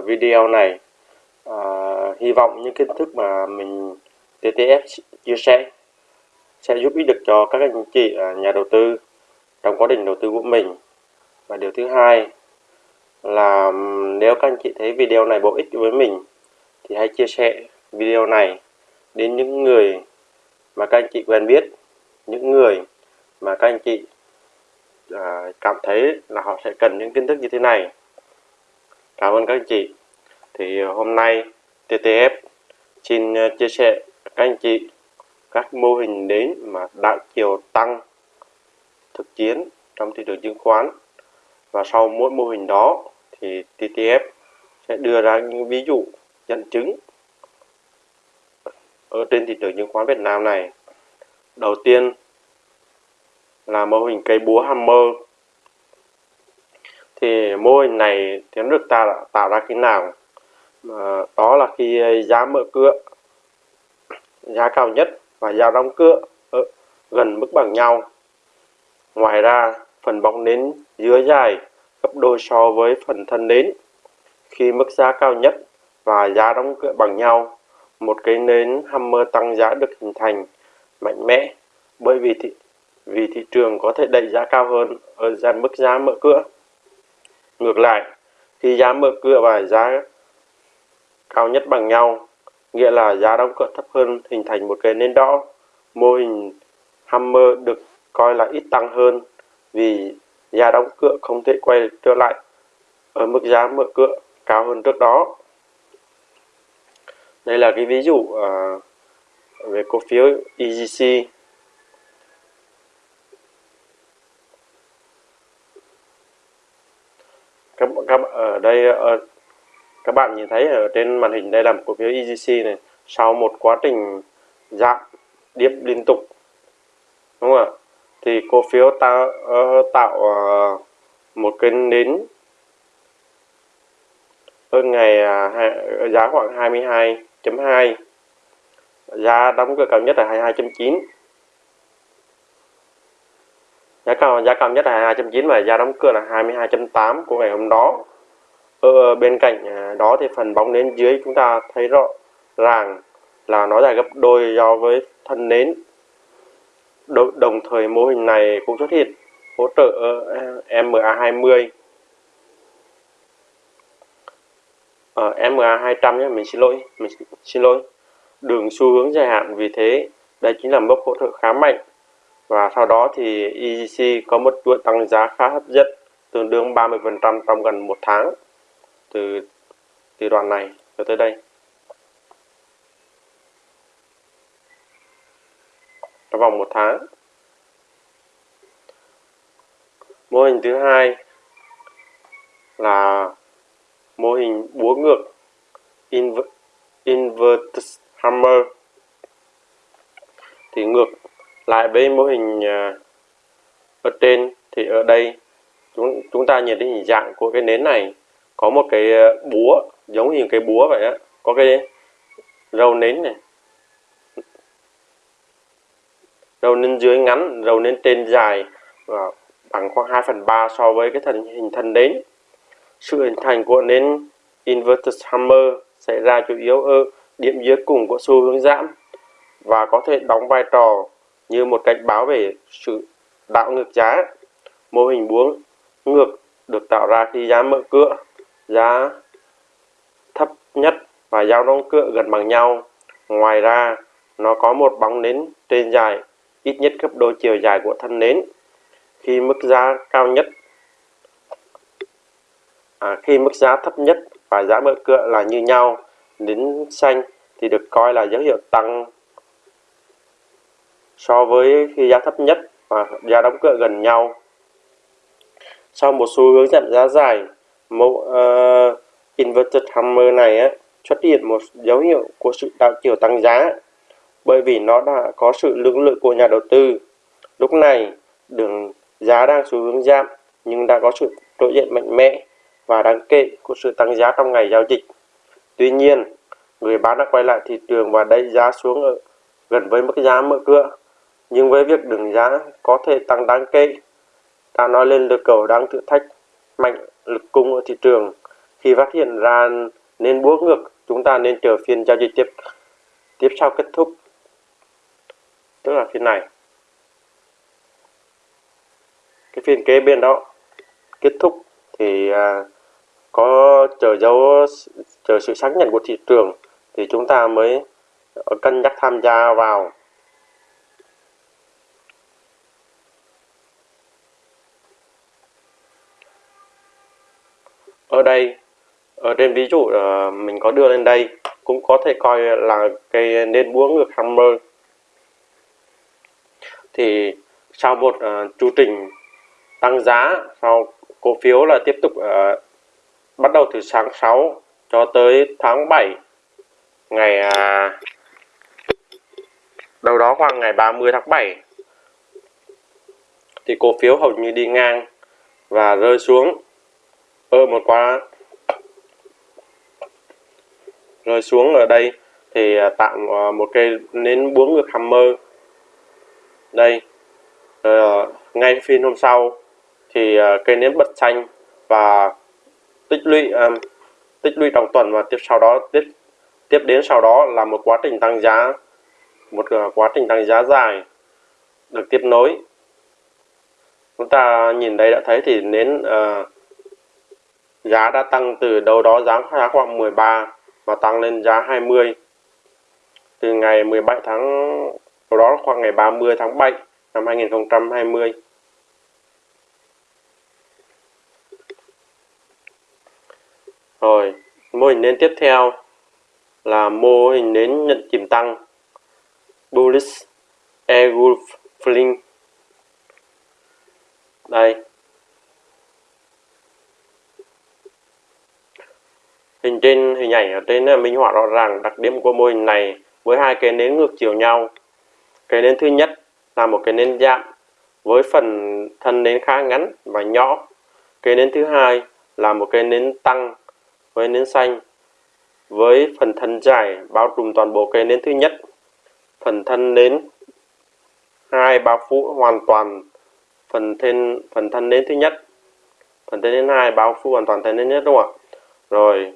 video này. À, hy vọng những kiến thức mà mình TTF chia sẻ sẽ giúp ích được cho các anh chị nhà đầu tư trong quá trình đầu tư của mình. Và điều thứ hai là nếu các anh chị thấy video này bổ ích với mình thì hãy chia sẻ video này đến những người mà các anh chị quen biết những người mà các anh chị à, cảm thấy là họ sẽ cần những kiến thức như thế này cảm ơn các anh chị. Thì ờ, hôm nay TTF xin ờ, chia sẻ các anh chị các mô hình đến mà đảo chiều tăng thực chiến trong thị trường chứng khoán. Và sau mỗi mô hình đó thì TTF sẽ đưa ra những ví dụ, dẫn chứng ở trên thị trường chứng khoán Việt Nam này. Đầu tiên là mô hình cây búa hammer thì mô hình này tiến được ta tạo ra khi nào? À, đó là khi ờ, giá mở cửa giá cao nhất và giá đóng cửa ở gần mức bằng nhau. Ngoài ra phần bóng nến dưới dài gấp đôi so với phần thân nến. Khi mức giá cao nhất và giá đóng cửa bằng nhau một cái nến hammer tăng giá được hình thành mạnh mẽ bởi vì thị, vì thị trường có thể đẩy giá cao hơn ở dàn mức giá mở cửa. Ngược lại, khi giá mở cửa và giá cao nhất bằng nhau, nghĩa là giá đóng cửa thấp hơn hình thành một cái nến đỏ. Mô hình Hammer được coi là ít tăng hơn vì giá đóng cửa không thể quay trở lại ở mức giá mở cửa cao hơn trước đó. Đây là cái ví dụ uh, về cổ phiếu EGC các, các ở đây ở, các bạn nhìn thấy ở trên màn hình đây là một cổ phiếu EGC này sau một quá trình giảm điệp liên tục đúng không ạ? Thì cổ phiếu ta uh, tạo uh, một cái nến ở ngày uh, giá khoảng 22.2 giá đóng cửa cao nhất là 22.9 giá cao giá cao nhất là 22.9 và giá đóng cửa là 22.8 của ngày hôm đó ở bên cạnh đó thì phần bóng nến dưới chúng ta thấy rõ ràng là nó dài gấp đôi so với thân nến đồng thời mô hình này cũng xuất hiện hỗ trợ MA20 ở MA200 nhé mình xin lỗi mình xin lỗi đường xu hướng dài hạn vì thế đây chính là mốc hỗ trợ khá mạnh và sau đó thì EGC có một chuỗi tăng giá khá hấp dẫn tương đương 30% trong gần một tháng từ từ đoạn này cho tới đây. Trong vòng một tháng. Mô hình thứ hai là mô hình búa ngược inver, inverted hammer. Thì ngược lại với mô hình à, ở trên thì ở đây chúng chúng ta nhìn thấy hình dạng của cái nến này có một cái ờ, búa giống như cái búa vậy á có cái râu nến này. Râu nến dưới ngắn râu nến trên dài và bằng khoảng 2 phần 3 so với cái thân hình thân nến. Sự hình thành của nến inverted hammer xảy ra chủ yếu ở điểm dưới cùng của xu hướng giảm và có thể đóng vai trò như một cảnh báo về sự đảo ngược giá. Mô hình buông ngược được tạo ra khi giá mở cửa, giá thấp nhất và dao đóng cựa gần bằng nhau. Ngoài ra, nó có một bóng nến trên dài ít nhất gấp đôi chiều dài của thân nến. Khi mức giá cao nhất à, khi mức giá thấp nhất và giá mở cựa là như nhau, nến xanh thì được coi là dấu hiệu tăng so với khi giá thấp nhất và giá đóng cửa gần nhau. Sau một xu hướng giảm giá dài, mẫu ờ, uh, inverted hammer này á, xuất hiện một dấu hiệu của sự đảo chiều tăng giá bởi vì nó đã có sự lưỡng lự của nhà đầu tư. Lúc này, đường giá đang xu hướng giảm nhưng đã có sự trỗi dậy mạnh mẽ và đáng kể của sự tăng giá trong ngày giao dịch. Tuy nhiên, người bán đã quay lại thị trường và đẩy giá xuống ở gần với mức giá mở cửa nhưng với việc đường giá có thể tăng đáng kể ta nói lên lực cầu đang thử thách mạnh lực cung ở thị trường. Khi phát hiện ra nên búa ngược chúng ta nên chờ phiên giao dịch tiếp tiếp sau kết thúc. Tức là phiên này. Cái phiên kế bên đó kết thúc thì à, có chờ dấu chờ sự xác nhận của thị trường thì chúng ta mới cân nhắc tham gia vào. Ở đây. Ở trên ví dụ uh, mình có đưa lên đây cũng có thể coi là cây nến buông ngược hammer. Thì sau một uh, chu trình tăng giá sau cổ phiếu là tiếp tục uh, bắt đầu từ sáng 6 cho tới tháng 7 ngày uh, đâu đó khoảng ngày 30 tháng 7 thì cổ phiếu hầu như đi ngang và rơi xuống ở một quá. Rồi xuống ở đây thì à, tạo à, một cây nến búa ngược hammer đây uh, ngay phiên hôm sau thì à, cây nến bật xanh và tích lũy um, tích lũy trong tuần và tiếp sau đó tiếp tiếp đến sau đó là một quá trình tăng giá một quá trình tăng giá dài được tiếp nối. Chúng ta nhìn đây đã thấy thì nến uh, giá đã tăng từ đâu đó giá khoảng 13 và tăng lên giá 20 từ ngày 17 tháng đó khoảng ngày 30 tháng 7 năm 2020 rồi, mô hình nến tiếp theo là mô hình nến nhận chìm tăng. Bullish air fling. Đây Hình trên, hình ảnh ở trên là minh họa rõ ràng đặc điểm của mô hình này với hai cái nến ngược chiều nhau. Cái nến thứ nhất là một cái nến giảm với phần thân nến khá ngắn và nhỏ. Cái nến thứ hai là một cái nến tăng với nến xanh với phần thân dài bao trùm toàn bộ cái nến thứ nhất. Phần thân nến hai bao phủ hoàn toàn phần thân phần thân nến thứ nhất. Phần thân nến hai bao phủ hoàn toàn thân nến nhất, đúng không ạ? Rồi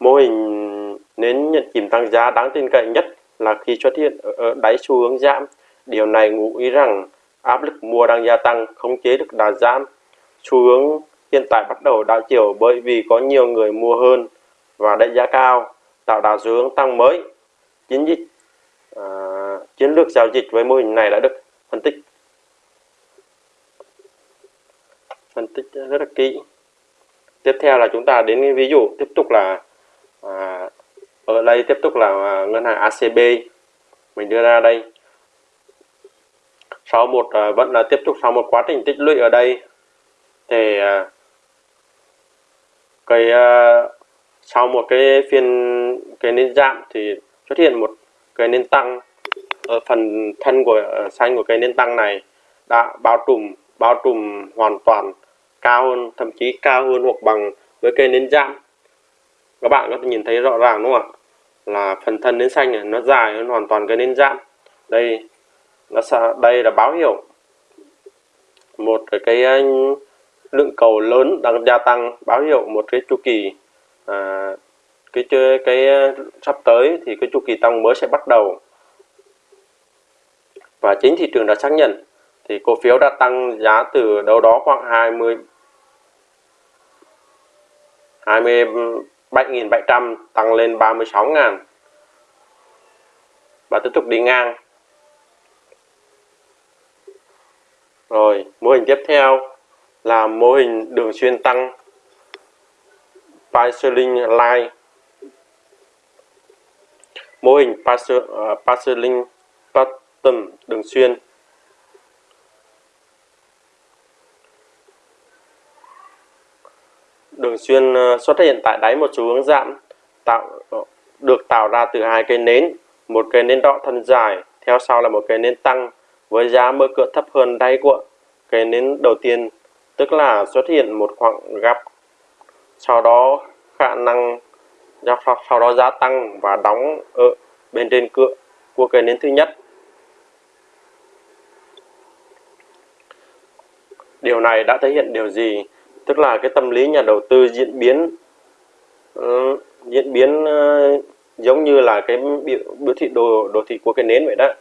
Mô hình nến nhận kìm tăng giá đáng tin cậy nhất là khi xuất hiện ở đáy xu hướng giảm. Điều này ngụ ý rằng áp lực mua đang gia tăng, khống chế được đà giảm. Xu hướng hiện tại bắt đầu đảo chiều bởi vì có nhiều người mua hơn và đẩy giá cao, tạo đà xu hướng tăng mới. Chiến dịch à, chiến lược giao dịch với mô hình này đã được phân tích phân tích rất là kỹ. Tiếp theo là chúng ta đến ví dụ tiếp tục là à, ở đây tiếp tục là à, ngân hàng ACB mình đưa ra đây. Sau một à, vẫn là tiếp tục sau một quá trình tích lũy ở đây thì à, cái à, sau một cái phiên cái nến giảm thì xuất hiện một cái nến tăng ở phần thân của à, xanh của cái nến tăng này đã bao trùm bao trùm hoàn toàn cao hơn thậm chí cao hơn hoặc bằng với cây nến giảm các bạn có thể nhìn thấy rõ ràng đúng không ạ? Là phần thân nến xanh này nó dài nó hoàn toàn cái nến giãn. Đây nó đây là báo hiệu. Một cái, à, lượng cầu lớn đang gia tăng báo hiệu một cái chu kỳ à, cái cái, cái sắp tới thì cái chu kỳ tăng mới sẽ bắt đầu. Và chính thị trường đã xác nhận thì cổ phiếu đã tăng giá từ đâu đó khoảng 20 20 7.700 tăng lên 36.000 và tiếp tục đi ngang. Rồi, mô hình tiếp theo là mô hình đường xuyên tăng Parceling Line. Mô hình ờ, Parceling Pattern đường xuyên đường xuyên ờ, xuất hiện tại đáy một xu hướng giảm tạo ờ, được tạo ra từ hai cây nến. Một cây nến đỏ thân dài, theo sau là một cây nến tăng, với giá mở cửa thấp hơn đáy của cây nến đầu tiên, tức là xuất hiện một khoảng gap, sau đó khả năng sau đó giá tăng và đóng ở bên trên cửa của cây nến thứ nhất. Điều này đã thể hiện điều gì? Tức là cái tâm lý nhà đầu tư diễn biến uh, diễn biến uh, giống như là cái biểu, biểu thị đồ đồ thị của cái nến vậy đó.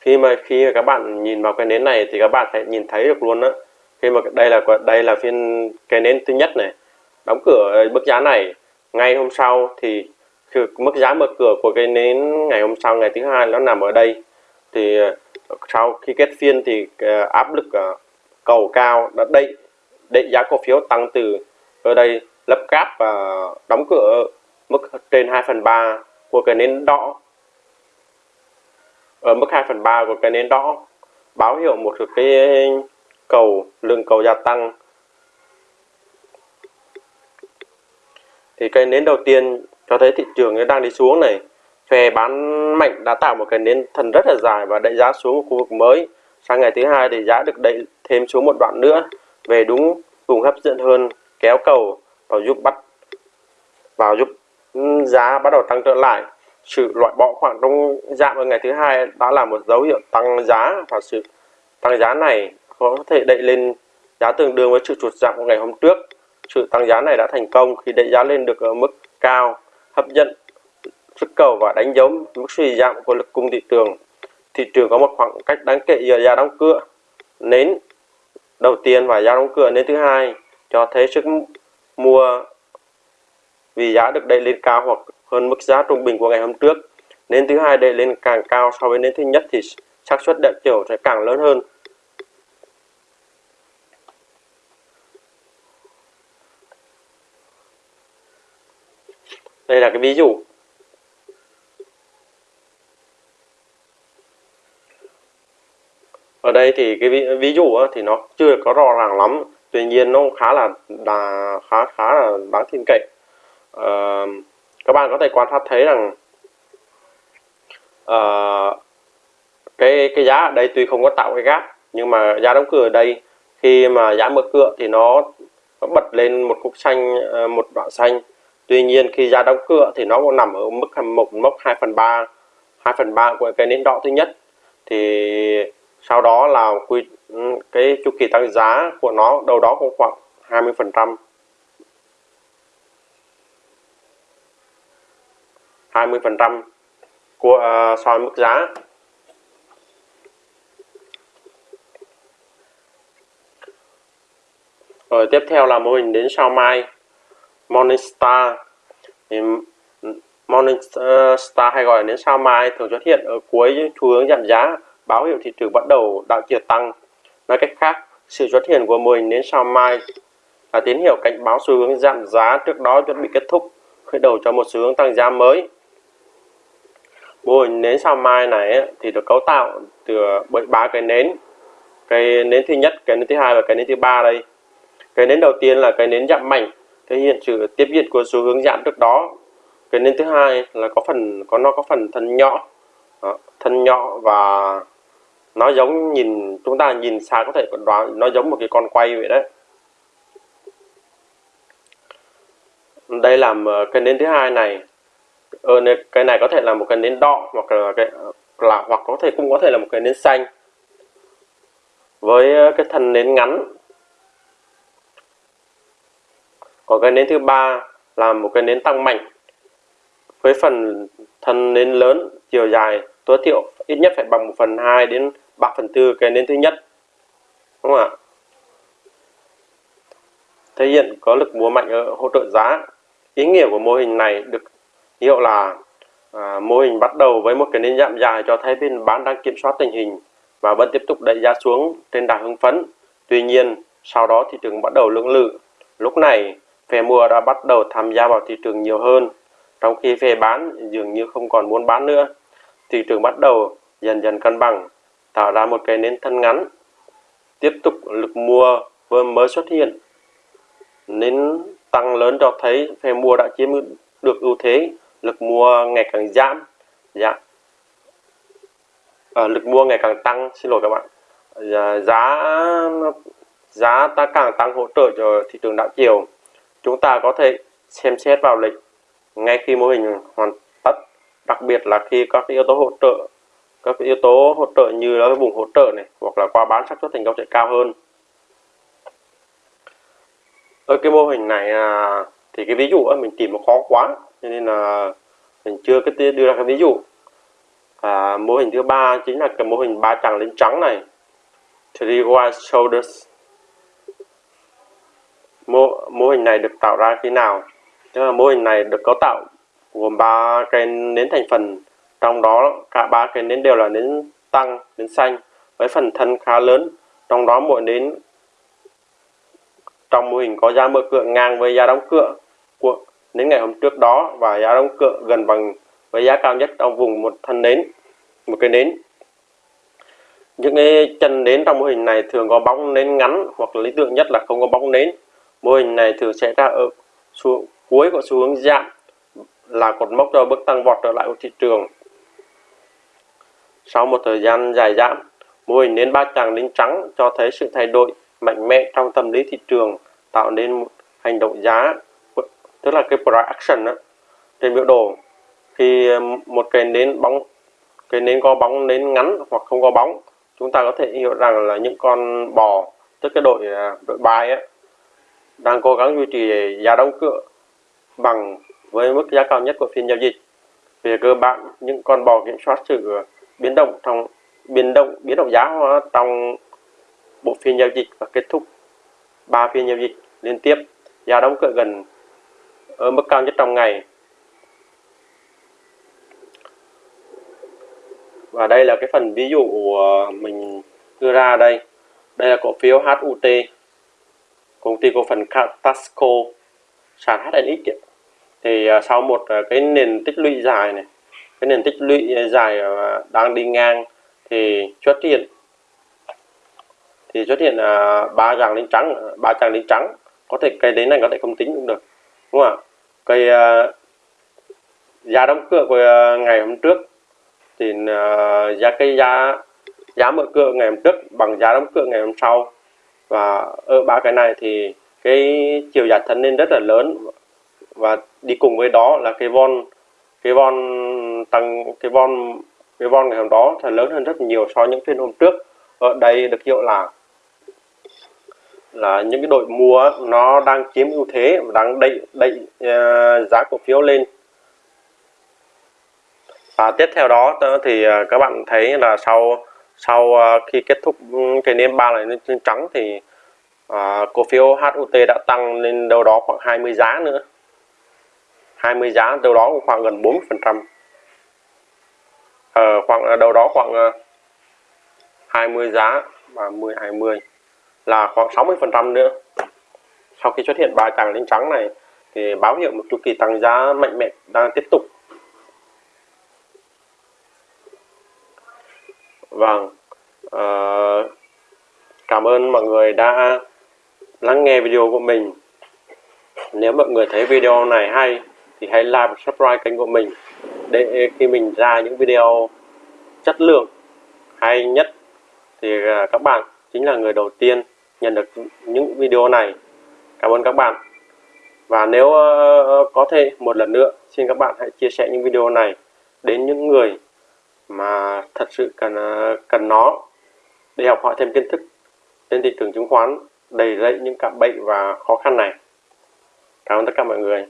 Khi mà khi mà các bạn nhìn vào cái nến này thì các bạn sẽ nhìn thấy được luôn đó khi mà đây là đây là phiên cái nến thứ nhất này. Đóng cửa mức giá này. Ngay hôm sau thì mức giá mở cửa của cái nến ngày hôm sau, ngày thứ hai nó nằm ở đây. Thì ờ, sau khi kết phiên thì ờ, áp lực ờ, cầu cao đã đẩy đẩy giá cổ phiếu tăng từ ở đây lấp cáp và đóng cửa mức trên 2 phần 3 của cái nến đỏ. Ở mức 2 phần 3 của cái nến đỏ, báo hiệu một cái cầu, lượng cầu gia tăng. Thì cái nến đầu tiên cho thấy thị trường đang đi xuống này, phe bán mạnh đã tạo một cái nến thần rất là dài và đẩy giá xuống một khu vực mới. Sang ngày thứ hai thì giá được đẩy thêm xuống một đoạn nữa, về đúng vùng hấp dẫn hơn kéo cầu và giúp bắt, vào giúp ừ, giá bắt đầu tăng trở lại. Sự loại bỏ khoảng trong giảm ở ngày thứ hai đã là một dấu hiệu tăng giá và sự tăng giá này có thể đẩy lên giá tương đương với sự trụt giảm của ngày hôm trước. Sự tăng giá này đã thành công khi đẩy giá lên được ở mức cao hấp dẫn sức cầu và đánh dấu mức suy giảm của lực cung thị trường. Thị trường có một khoảng cách đáng kể giữa giá đóng cửa nến đầu tiên và giá đóng cửa nến thứ hai, cho thấy sức mua vì giá được đẩy lên cao hoặc hơn mức giá trung bình của ngày hôm trước. Nến thứ hai đẩy lên càng cao so với nến thứ nhất thì xác suất đẹp chiều sẽ càng lớn hơn. Đây là cái ví dụ. Ở đây thì cái ví, ví dụ thì nó chưa có rõ ràng lắm. Tuy nhiên nó khá là, đà, khá khá là đáng tin cậy. À, các bạn có thể quan sát thấy rằng à, cái cái giá ở đây tuy không có tạo cái gap nhưng mà giá đóng cửa ở đây khi mà giá mở cửa thì nó, nó bật lên một cục xanh ờ, một đoạn xanh tuy nhiên khi giá đóng cửa thì nó cũng nằm ở mức một mốc 2 phần 3 2 phần 3 của cái nến đỏ thứ nhất. Thì sau đó là quy cái chu kỳ tăng giá của nó đâu đó cũng khoảng 20 phần trăm. 20 phần trăm của uh, so với mức giá. Rồi tiếp theo là mô hình đến sao mai. Morningstar thì Morningstar ờ, hay gọi là nến sao mai thường xuất hiện ở cuối xu hướng giảm giá, báo hiệu thị trường bắt đầu đảo chiều tăng. Nói cách khác, sự xuất hiện của mô hình đến sao mai là tín hiệu cảnh báo xu hướng giảm giá trước đó chuẩn bị kết thúc, khởi đầu cho một xu hướng tăng giá mới. Mô hình nến sao mai này thì được cấu tạo từ ờ, bởi ba cái nến. Cái nến thứ nhất, cái nến thứ hai và cái nến thứ ba đây. Cái nến đầu tiên là cái nến giảm mạnh thể hiện sự tiếp diễn của xu hướng giảm trước đó cái nến thứ hai là có phần có nó có phần thân nhỏ đó, thân nhỏ và nó giống nhìn chúng ta nhìn xa có thể đoán nó giống một cái con quay vậy đấy. Đây là cái nến thứ hai này. Ờ, cái này có thể là một cái nến đỏ hoặc là cái là hoặc có thể cũng có thể là một cái nến xanh. Với cái thân nến ngắn còn cái nến thứ ba là một cái nến tăng mạnh với phần thân nến lớn chiều dài tối thiểu ít nhất phải bằng 1 phần 2 đến 3 phần 4 cái nến thứ nhất. Đúng không ạ? Thể hiện có lực mua mạnh ở hỗ trợ giá. Ý nghĩa của mô hình này được hiệu là à, mô hình bắt đầu với một cái nến giảm dài cho thấy bên bán đang kiểm soát tình hình và vẫn tiếp tục đẩy giá xuống trên đà hưng phấn. Tuy nhiên sau đó thị trường bắt đầu lưỡng lự. Lúc này phe mua đã bắt đầu tham gia vào thị trường nhiều hơn. Trong khi phe bán dường như không còn muốn bán nữa. Thị trường bắt đầu dần dần cân bằng tạo ra một cái nến thân ngắn. Tiếp tục lực mua vừa mới xuất hiện nến tăng lớn cho thấy phe mua đã chiếm được ưu thế. Lực mua ngày càng giảm giảm, à, lực mua ngày càng tăng xin lỗi các bạn. À, giá giá ta càng tăng hỗ trợ cho thị trường đảo chiều chúng ta có thể xem xét vào lịch ngay khi mô hình hoàn tất đặc biệt là khi các yếu tố hỗ trợ các yếu tố hỗ trợ như là vùng hỗ trợ này hoặc là qua bán xác suất thành công sẽ cao hơn. Ở cái mô hình này à, thì cái ví dụ mình tìm nó khó quá cho nên là mình chưa cái đưa ra cái ví dụ. À, mô hình thứ ba chính là cái mô hình ba chằng lên trắng này three wide shoulders mô, mô hình này được tạo ra khi nào? Tức là mô hình này được cấu tạo gồm ba cái nến thành phần trong đó cả ba cái nến đều là nến tăng nến xanh với phần thân khá lớn. Trong đó mỗi nến trong mô hình có giá mở cửa ngang với giá đóng cửa của nến ngày hôm trước đó và giá đóng cửa gần bằng với giá cao nhất trong vùng một thân nến một cái nến. Những cái chân nến trong mô hình này thường có bóng nến ngắn hoặc lý tưởng nhất là không có bóng nến mô hình này thường sẽ ra ở xu, cuối của xu hướng giảm là cột mốc cho bước tăng vọt trở lại của thị trường. Sau một thời gian dài giảm mô hình nến ba chàng đến trắng cho thấy sự thay đổi mạnh mẽ trong tâm lý thị trường tạo nên một hành động giá tức là cái price action đó, trên biểu đồ. Khi ờ, một cái nến bóng cái nến có bóng nến ngắn hoặc không có bóng chúng ta có thể hiểu rằng là những con bò tức cái đội ờ, đội bài ấy, đang cố gắng duy trì giá đóng cửa bằng với mức giá cao nhất của phiên giao dịch. Về cơ bản, những con bò kiểm soát sự biến động trong, biến động biến động giá trong bộ phiên giao dịch và kết thúc ba phiên giao dịch liên tiếp. Giá đóng cửa gần ở mức cao nhất trong ngày. Và đây là cái phần ví dụ của mình đưa ra đây. Đây là cổ phiếu HUT công ty cổ phần Tasco sàn HNX thì à, sau một à, cái nền tích lũy dài này cái nền tích lũy dài à, đang đi ngang thì xuất hiện. Thì xuất hiện ba dạng lên trắng ba dạng lên trắng. Có thể cây đến này có thể không tính cũng được đúng không ạ? Cây giá đóng cửa của ngày hôm trước thì uh, giá cây giá giá mở cửa ngày hôm trước bằng giá đóng cửa ngày hôm sau và ở ba cái này thì cái chiều dài thân nên rất là lớn. Và đi cùng với đó là cái von cái von tăng cái von cái von ngày hôm đó là lớn hơn rất nhiều so với những phiên hôm trước. Ở đây được hiệu là là những cái đội mua nó đang chiếm ưu thế và đang đẩy đẩy uh, giá cổ phiếu lên. Và tiếp theo đó ờ, thì ờ, các bạn thấy là sau sau uh, khi kết thúc ừ, cái nến ba này lên trắng thì uh, cổ phiếu HUT đã tăng lên đâu đó khoảng 20 giá nữa. 20 giá đâu đó khoảng gần 40 phần trăm. Ờ, khoảng à, đâu đó khoảng 20 giá và 10 20 là khoảng 60 phần trăm nữa. Sau khi xuất hiện ba tàng lên trắng này thì báo hiệu một chu kỳ tăng giá mạnh mẽ đang tiếp tục. Vâng, à, cảm ơn mọi người đã lắng nghe video của mình. Nếu mọi người thấy video này hay thì hãy like và subscribe kênh của mình để khi mình ra những video chất lượng hay nhất thì ờ, các bạn chính là người đầu tiên nhận được những video này. Cảm ơn các bạn. Và nếu ờ, có thể một lần nữa xin các bạn hãy chia sẻ những video này đến những người mà thật sự cần ờ, cần nó để học hỏi thêm kiến thức trên thị trường chứng khoán, đầy dậy những cạm bẫy và khó khăn này. Cảm ơn tất cả mọi người.